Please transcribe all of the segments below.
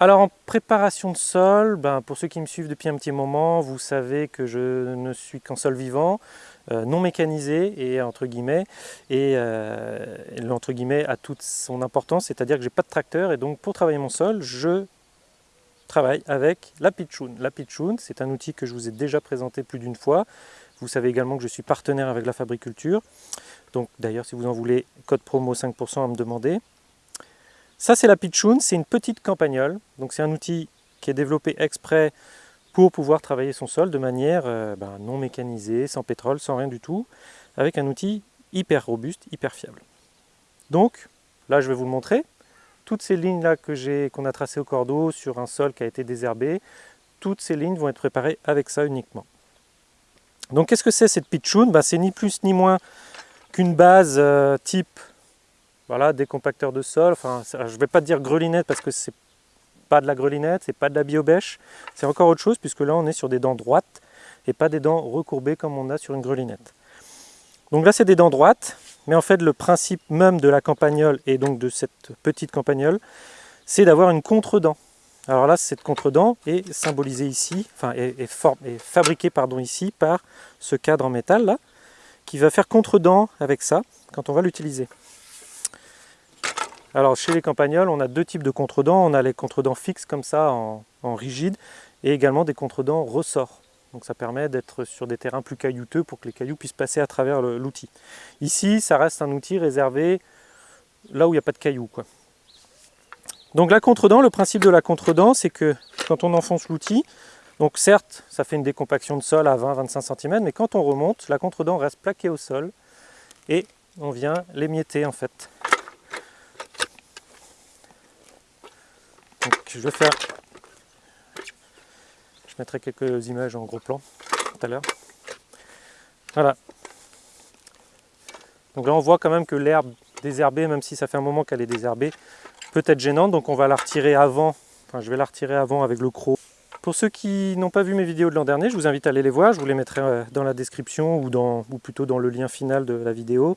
Alors en préparation de sol, ben, pour ceux qui me suivent depuis un petit moment, vous savez que je ne suis qu'en sol vivant, euh, non mécanisé et entre guillemets, et euh, l'entre guillemets a toute son importance, c'est-à-dire que j'ai pas de tracteur et donc pour travailler mon sol, je travaille avec la Pitchoun. La Pitchoun, c'est un outil que je vous ai déjà présenté plus d'une fois. Vous savez également que je suis partenaire avec la Fabriculture. Donc d'ailleurs, si vous en voulez, code promo 5% à me demander. Ça, c'est la Pitchoun, c'est une petite campagnole. Donc c'est un outil qui est développé exprès pour pouvoir travailler son sol de manière euh, ben, non mécanisée, sans pétrole, sans rien du tout, avec un outil hyper robuste, hyper fiable. Donc, là je vais vous le montrer. Toutes ces lignes-là qu'on a tracées au cordeau sur un sol qui a été désherbé, toutes ces lignes vont être préparées avec ça uniquement. Donc qu'est-ce que c'est cette pitchoun ben, C'est ni plus ni moins qu'une base euh, type voilà, décompacteur de sol, enfin, je ne vais pas dire grelinette parce que c'est pas de la grelinette, c'est pas de la biobèche, c'est encore autre chose puisque là on est sur des dents droites et pas des dents recourbées comme on a sur une grelinette. Donc là c'est des dents droites, mais en fait le principe même de la campagnole et donc de cette petite campagnole, c'est d'avoir une contre-dent. Alors là cette contre-dent est symbolisée ici, enfin est, est fabriquée ici par ce cadre en métal là, qui va faire contre-dent avec ça quand on va l'utiliser. Alors chez les campagnols, on a deux types de contredents. On a les contredents fixes comme ça, en, rigide, et également des contredents ressorts. Donc ça permet d'être sur des terrains plus caillouteux pour que les cailloux puissent passer à travers l'outil. Ici, ça reste un outil réservé là où il n'y a pas de cailloux. Quoi. Donc la contredent, le principe de la contredent, c'est que quand on enfonce l'outil, donc certes, ça fait une décompaction de sol à 20-25 cm, mais quand on remonte, la contredent reste plaquée au sol et on vient l'émietter en fait. Je vais faire... Je mettrai quelques images en gros plan tout à l'heure. Voilà. Donc là on voit quand même que l'herbe désherbée, même si ça fait un moment qu'elle est désherbée, peut être gênante. Donc on va la retirer avant, enfin je vais la retirer avant avec le croc. Pour ceux qui n'ont pas vu mes vidéos de l'an dernier, je vous invite à aller les voir. Je vous les mettrai euh, dans la description ou, dans, ou plutôt dans le lien final de la vidéo.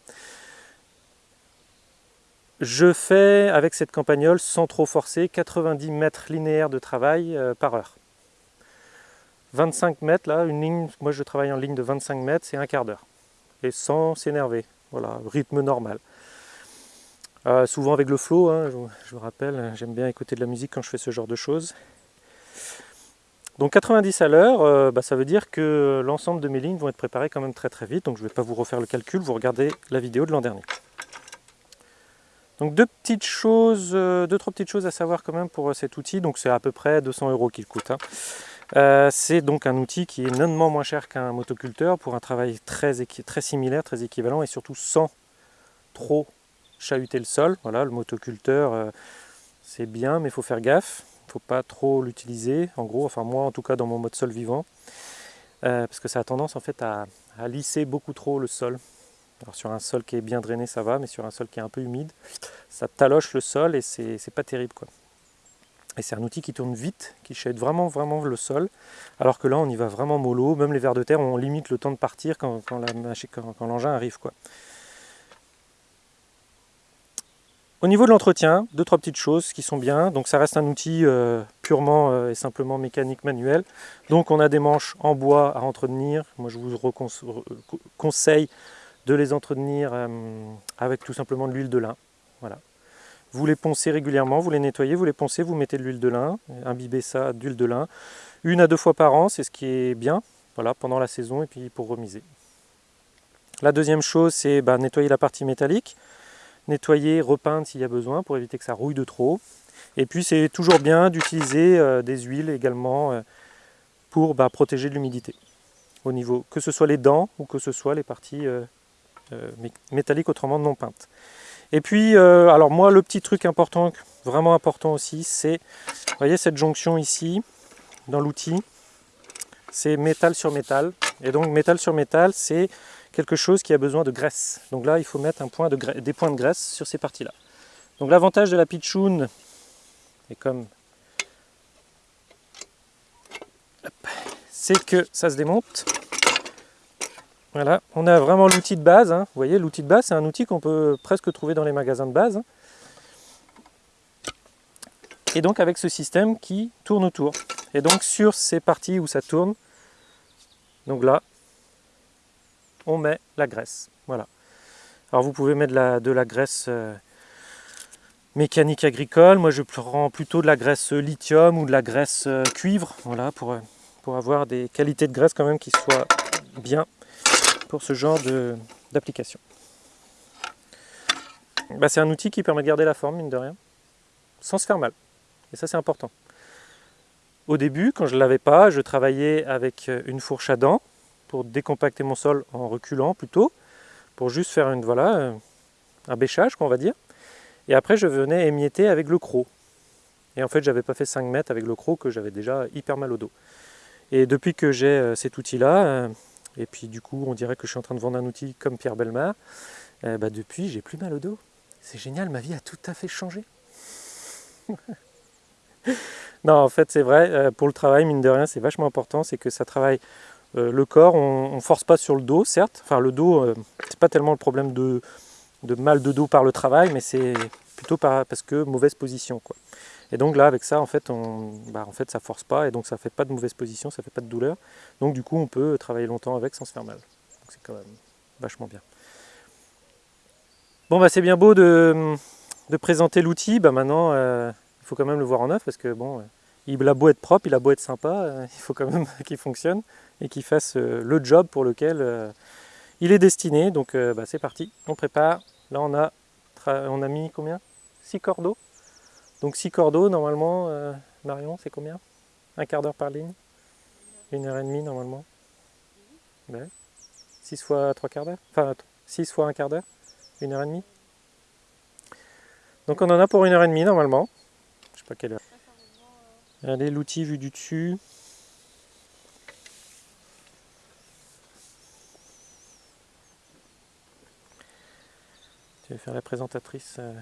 Je fais avec cette campagnole, sans trop forcer, 90 mètres linéaires de travail euh, par heure. 25 mètres, là, une ligne, moi je travaille en ligne de 25 mètres, c'est un quart d'heure. Et sans s'énerver, voilà, rythme normal. Euh, souvent avec le flow, hein, je, vous rappelle, j'aime bien écouter de la musique quand je fais ce genre de choses. Donc 90 à l'heure, euh, bah, ça veut dire que l'ensemble de mes lignes vont être préparées quand même très très vite, donc je ne vais pas vous refaire le calcul, vous regardez la vidéo de l'an dernier. Donc deux petites choses, euh, deux trois petites choses à savoir quand même pour euh, cet outil. Donc c'est à peu près 200 euros qu'il coûte. Hein. Euh, c'est donc un outil qui est nonnement moins cher qu'un motoculteur pour un travail très, très similaire, très équivalent et surtout sans trop chahuter le sol. Voilà, le motoculteur c'est bien mais il faut faire gaffe. Il ne faut pas trop l'utiliser en gros, enfin moi en tout cas dans mon mode sol vivant. parce que ça a tendance en fait à lisser beaucoup trop le sol. Alors sur un sol qui est bien drainé, ça va, mais sur un sol qui est un peu humide, ça taloche le sol et c'est pas terrible. quoi. Et c'est un outil qui tourne vite, qui chaîne vraiment vraiment le sol, alors que là on y va vraiment mollo, même les vers de terre, on limite le temps de partir quand, l'engin arrive. quoi. Au niveau de l'entretien, deux trois petites choses qui sont bien. Donc ça reste un outil euh, purement euh, et simplement mécanique manuel. Donc on a des manches en bois à entretenir. Moi je vous conseille de les entretenir euh, avec tout simplement de l'huile de lin. Voilà. Vous les poncez régulièrement, vous les nettoyez, vous les poncez, vous mettez de l'huile de lin, imbibez ça d'huile de lin, une à deux fois par an, c'est ce qui est bien, voilà, pendant la saison et puis pour remiser. La deuxième chose, c'est bah, nettoyer la partie métallique, nettoyer, repeindre s'il y a besoin pour éviter que ça rouille de trop. Et puis c'est toujours bien d'utiliser euh, des huiles également euh, pour bah, protéger de l'humidité. Au niveau, que ce soit les dents ou que ce soit les parties métallique autrement non peinte. Et puis, euh, alors moi, le petit truc important, vraiment important aussi, c'est, vous voyez cette jonction ici, dans l'outil, c'est métal sur métal. Et donc, métal sur métal, c'est quelque chose qui a besoin de graisse. Donc là, il faut mettre un point de des points de graisse sur ces parties-là. Donc l'avantage de la pitchoun, et comme c'est que ça se démonte. Voilà, on a vraiment l'outil de base. Hein. Vous voyez, l'outil de base, c'est un outil qu'on peut presque trouver dans les magasins de base. Et donc avec ce système qui tourne autour. Et donc sur ces parties où ça tourne, donc là, on met la graisse. Voilà. Alors vous pouvez mettre de la, graisse euh, mécanique agricole. Moi je prends plutôt de la graisse lithium ou de la graisse euh, cuivre, voilà, pour, euh, pour avoir des qualités de graisse quand même qui soient bien ce genre d'application. Bah, c'est un outil qui permet de garder la forme, mine de rien, sans se faire mal. Et ça c'est important. Au début, quand je ne l'avais pas, je travaillais avec une fourche à dents pour décompacter mon sol en reculant plutôt, pour juste faire une, voilà, un bêchage, qu'on va dire. Et après, je venais émietter avec le croc. Et en fait, j'avais pas fait 5 mètres avec le croc, que j'avais déjà hyper mal au dos. Et depuis que j'ai euh, cet outil-là, euh, et puis du coup, on dirait que je suis en train de vendre un outil comme Pierre Belmar, euh, bah depuis, j'ai plus mal au dos. C'est génial, ma vie a tout à fait changé. non, en fait, c'est vrai, pour le travail, mine de rien, c'est vachement important, c'est que ça travaille le corps, on ne force pas sur le dos, certes. Enfin, le dos, c'est pas tellement le problème de, de mal de dos par le travail, mais c'est plutôt parce que mauvaise position. Quoi. Et donc là, avec ça, en fait, on, bah, en fait, ça force pas, et donc ça fait pas de mauvaise position, ça fait pas de douleur. Donc du coup, on peut travailler longtemps avec sans se faire mal. Donc c'est quand même vachement bien. Bon, bah c'est bien beau de, présenter l'outil. Bah, maintenant, euh, il faut quand même le voir en œuvre, parce que bon, il a beau être propre, il a beau être sympa, euh, il faut quand même qu'il fonctionne et qu'il fasse euh, le job pour lequel il est destiné. Donc bah, c'est parti, on prépare. Là, on a, on a mis combien? 6 cordeaux? Donc 6 cordeaux, normalement, euh, Marion, c'est combien? Un quart d'heure par ligne? Une heure et demie, normalement 6 fois 3 quarts d'heure? Enfin, 6 fois un quart d'heure? Une heure et demie? Donc on en a pour une heure et demie, normalement. Je sais pas quelle heure. Allez, l'outil vu du dessus. Tu vas faire la présentatrice euh,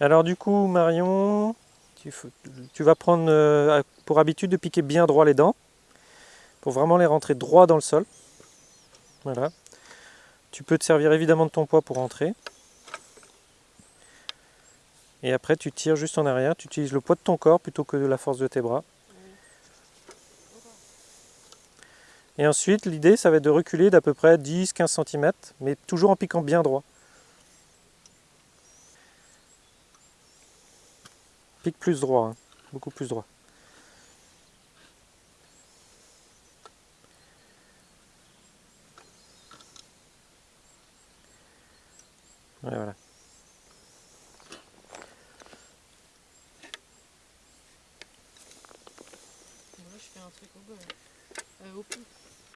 Alors du coup, Marion, tu, vas prendre euh, pour habitude de piquer bien droit les dents, pour vraiment les rentrer droit dans le sol. Voilà. Tu peux te servir évidemment de ton poids pour rentrer. Et après, tu tires juste en arrière, tu utilises le poids de ton corps plutôt que de la force de tes bras. Et ensuite, l'idée, ça va être de reculer d'à peu près 10-15 cm, mais toujours en piquant bien droit. Pique plus droit, hein. beaucoup plus droit. voilà. Moi, je fais un truc au, euh, au